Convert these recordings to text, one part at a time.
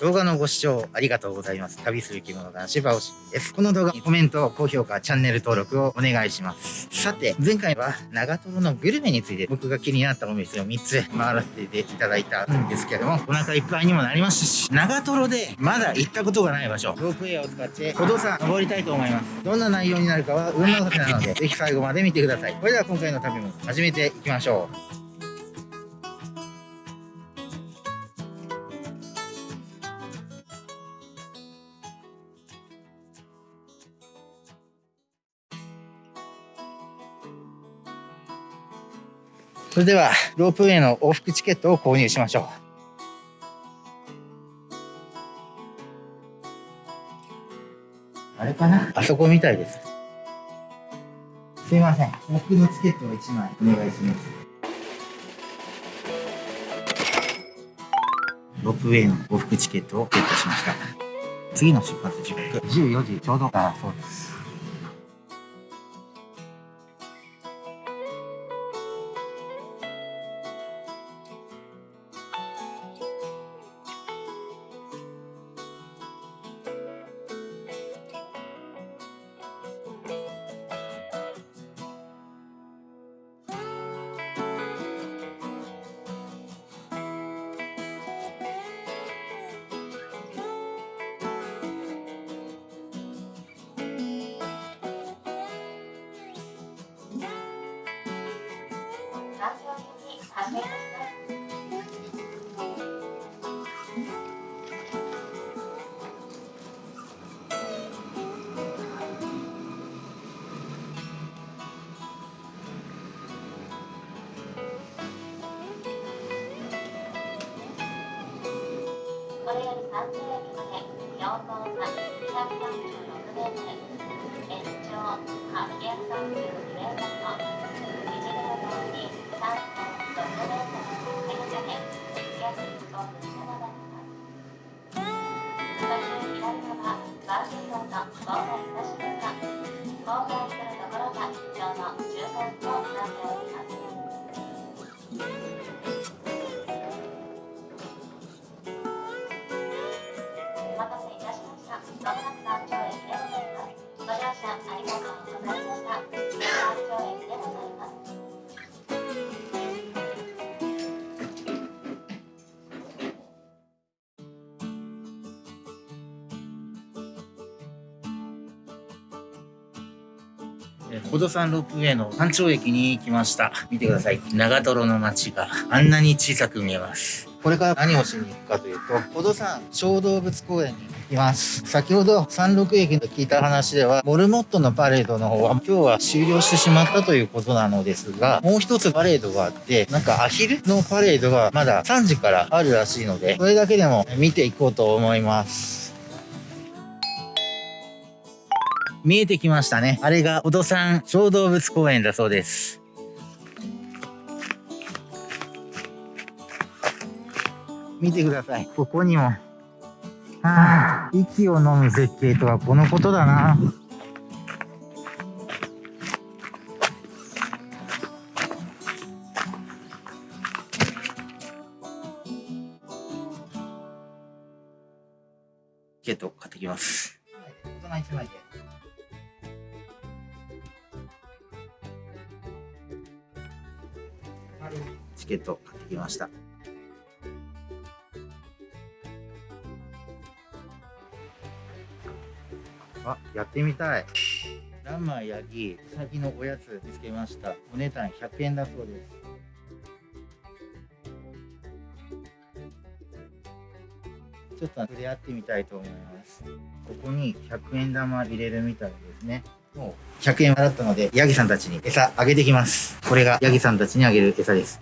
動画のご視聴ありがとうございます。旅する生き物男子バオシです。この動画にコメント、高評価、チャンネル登録をお願いします。さて、前回は長瀞のグルメについて僕が気になったお店を3つ回らせていただいたんですけども、お腹いっぱいにもなりましたし、長瀞でまだ行ったことがない場所、ロープウェイを使って歩道山登りたいと思います。どんな内容になるかは運任せなので、ぜひ最後まで見てください。それでは今回の旅も始めていきましょう。それでは、ロープウェイの往復チケットを購入しましょう。あれかな？あそこみたいです。すいません。往復のチケットを1枚お願いします。ロープウェイの往復チケットをゲットしました。次の出発時刻、14時ちょうどだそうです。これより30ロにまで4号差 236m 延長836宝登山ロープウェイの山頂駅に来ました。見てください。長瀞の街があんなに小さく見えます。これから何をしに行くかというと、宝登山小動物公園にいます。先ほど山麓駅で聞いた話では、モルモットのパレードの方は今日は終了してしまったということなのですが、もう一つパレードがあって、なんかアヒルのパレードがまだ3時からあるらしいので、それだけでも見ていこうと思います。見えてきましたね。あれが、小戸山小動物公園だそうです。見てください。ここにも。はあ、息を飲む絶景とはこのことだな。チケット買ってきます。はい大人1枚で。ケット買ってきました。あ、やってみたい。ランマーヤギ、ウサギのおやつ見つけました。お値段100円だそうです。ちょっと触れ合ってみたいと思います。ここに100円玉入れるみたいですね。もう100円払ったので、ヤギさんたちに餌あげてきます。これがヤギさんたちにあげる餌です。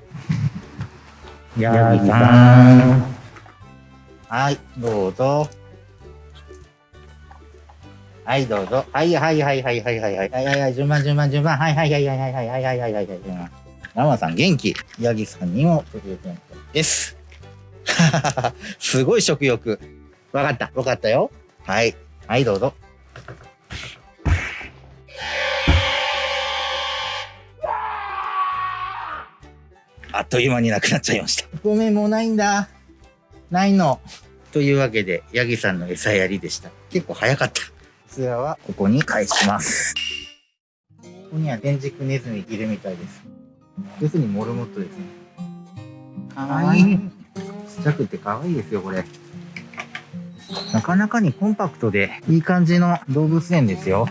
ヤギさん。はい、どうぞ。はい、どうぞ。はい、はい、はい、はい、はい、はい、はい、はい、はい、順番、順番、順番。はい、はい、はい、はい、はい、はい、はい、はい、はい、はい、はい、ラマさん元気。ヤギさんにも食欲です。すごい食欲。わかった。わかったよ。はい。はい、どうぞ。あっという間になくなっちゃいました。ごめん、もうないんだ。ないの。とというわけで、ヤギさんの餌やりでした。結構早かった。ツアはここに返します。ここには天竺ネズミいるみたいです。要するにモルモットですね。かわいい。ちっちゃくてかわいいですよ、これ。なかなかにコンパクトでいい感じの動物園ですよ。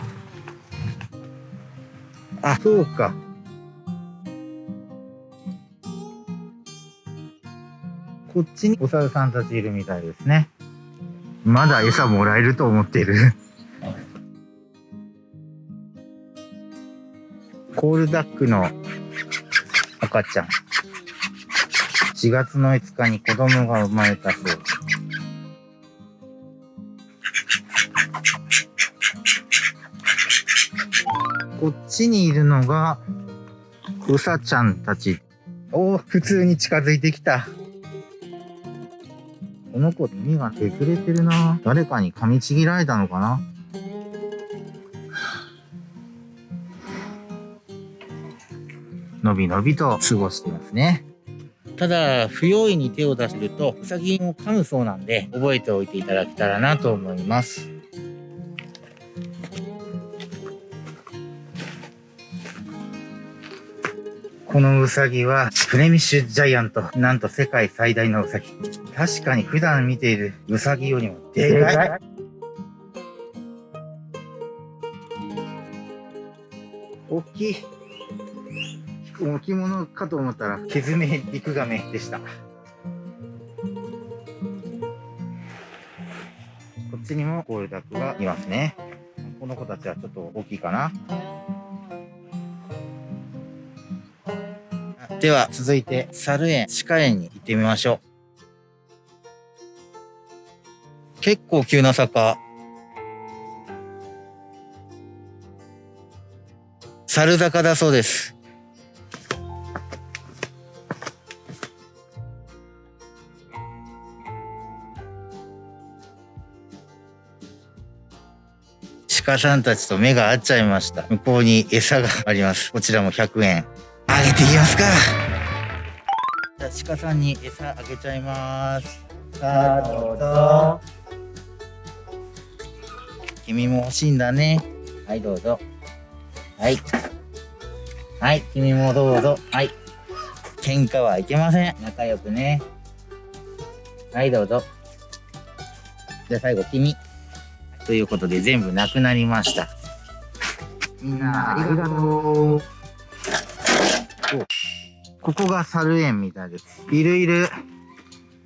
あ、そうか。こっちにお猿さんたちいるみたいですね。まだ餌もらえると思ってる。コールダックの赤ちゃん。4月の5日に子供が生まれたそうです。こっちにいるのが、うさちゃんたち。おお、普通に近づいてきた。この子、耳が削れてるな。誰かに噛みちぎられたのかなのびのびと過ごしてますね。ただ、不用意に手を出すると、ウサギも噛むそうなんで、覚えておいていただけたらなと思います。このウサギは、フレミッシュジャイアント。なんと世界最大のウサギ。確かに普段見ているウサギよりもでかい。大きい。置物かと思ったら、ケズメリクガメでした。こっちにもゴールダックがいますね。この子たちはちょっと大きいかな。では、続いて、猿園、鹿園に行ってみましょう。結構急な坂。猿坂だそうです。鹿さんたちと目が合っちゃいました。向こうに餌があります。こちらも100円。あげていきますか。じゃあ鹿さんに餌あげちゃいます。さあ、どうぞ。君も欲しいんだね。はい、どうぞ。はい。はい、君もどうぞ。はい。喧嘩はいけません。仲良くね。はい、どうぞ。じゃあ最後、君。ということで全部なくなりました。みんなありがとう。おここが猿園みたいです。いるいる。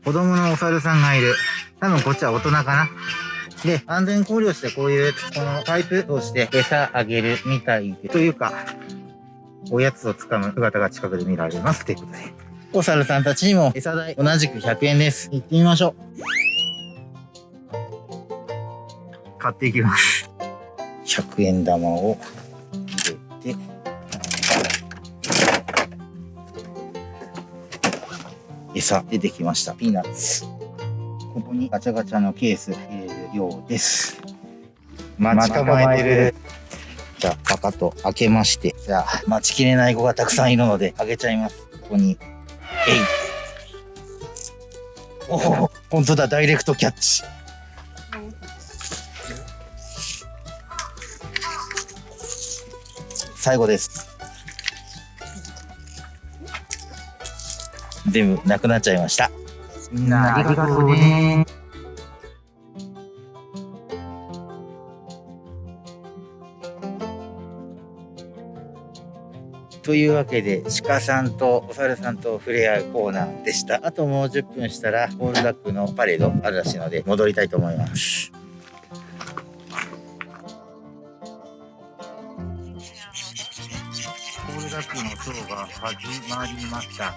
子供のお猿さんがいる。多分こっちは大人かな。で、安全考慮してこういう、このパイプ通して餌あげるみたいで、というか、おやつをつかむ姿が近くで見られます。ということで。お猿さんたちにも餌代同じく100円です。行ってみましょう。買っていきます。100円玉を入れて、餌出てきました。ピーナッツ。ここにガチャガチャのケース入れるようです。待ち構えてる。じゃあ、パカッと開けまして。じゃあ、待ちきれない子がたくさんいるので、開けちゃいます。ここに。えい。おお、本当だ、ダイレクトキャッチ。最後です。全部なくなっちゃいました。みんなありがとうね。というわけで、鹿さんとお猿さんと触れ合うコーナーでした。あともう10分したら、ゴールダックのパレードあるらしいので、戻りたいと思います。コールダックのショーが始まりました。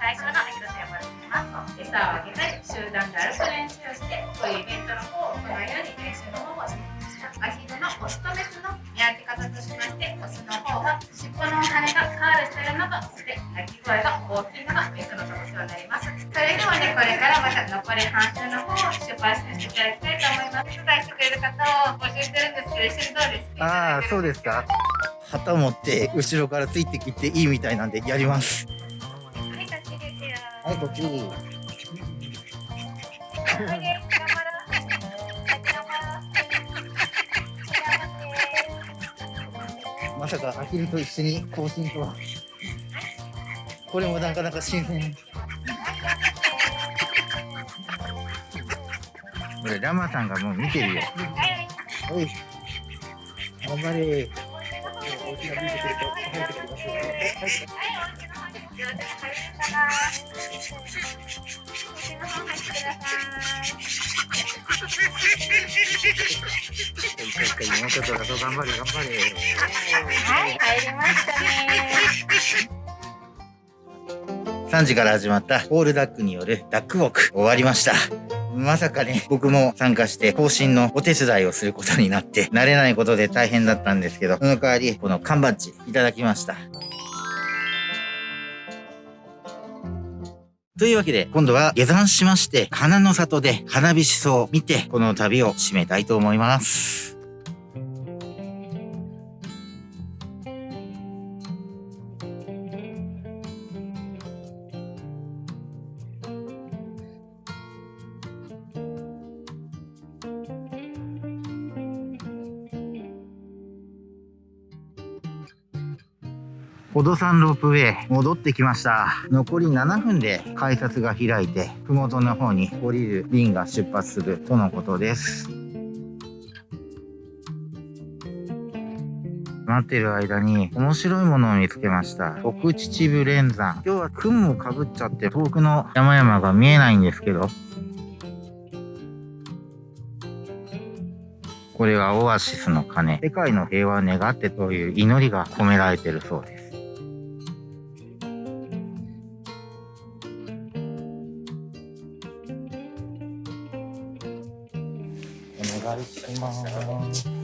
最初の広瀬山に行きます。餌をあげたり、集団で歩く練習をして、こういうイベントの方を行うように練習の方をしてまし。アヒルのオスとメスの見分け方としまして、オスの方は尻尾の羽がカールしているのと、そして鳴き声が大きいのがメスの特徴になります。それではね、これからまた残り半周の方を出発させていただきたいと思います。手伝いしてくれる方を募集してるんですけど、一緒にどうですかああ、そうですか。旗持って後ろからついてきていいみたいなんでやります。はいこっちまさかアヒルと一緒に更新とは。これもなかなか新鮮。これラマさんがもう見てるよ。おい。頑張れ。大きなくると入ってきますよもうちょっとだと頑張れ頑張れはい、入りましたね。3時から始まったオールダックによるダックウォーク終わりました。まさかね、僕も参加して更新のお手伝いをすることになって、慣れないことで大変だったんですけど、その代わり、この缶バッジいただきました。というわけで、今度は下山しまして、花の里で花火しそを見て、この旅を締めたいと思います。宝登山ロープウェイ戻ってきました。残り7分で改札が開いて麓の方に降りる便が出発するとのことです。待ってる間に面白いものを見つけました。奥秩父連山。今日は雲もかぶっちゃって遠くの山々が見えないんですけど。これはオアシスの鐘。世界の平和を願ってという祈りが込められてるそうです。お願いします。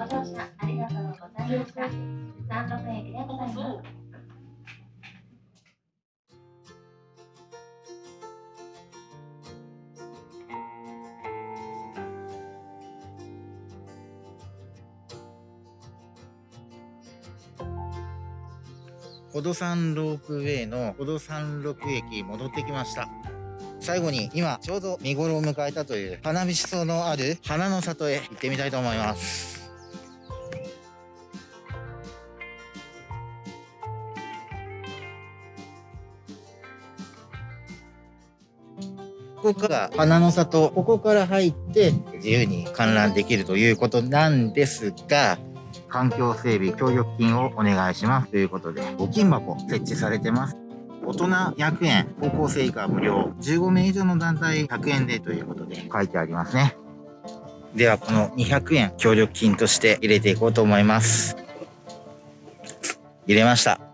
ご乗車ありがとうございました。三六駅でございます。宝登山ロープウェイの宝登山六駅戻ってきました最後に今ちょうど見頃を迎えたという花火しそのある花の里へ行ってみたいと思いますここから花の里ここから入って自由に観覧できるということなんですが環境整備協力金をお願いしますということで、募金箱設置されてます。大人100円、高校生以下無料、15名以上の団体100円でということで書いてありますね。では、この200円協力金として入れていこうと思います。入れました。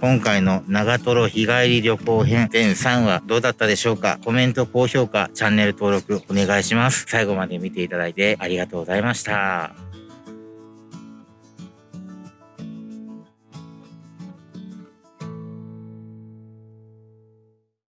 今回の長瀞日帰り旅行編全3話どうだったでしょうか？コメント、高評価、チャンネル登録お願いします。最後まで見ていただいてありがとうございました。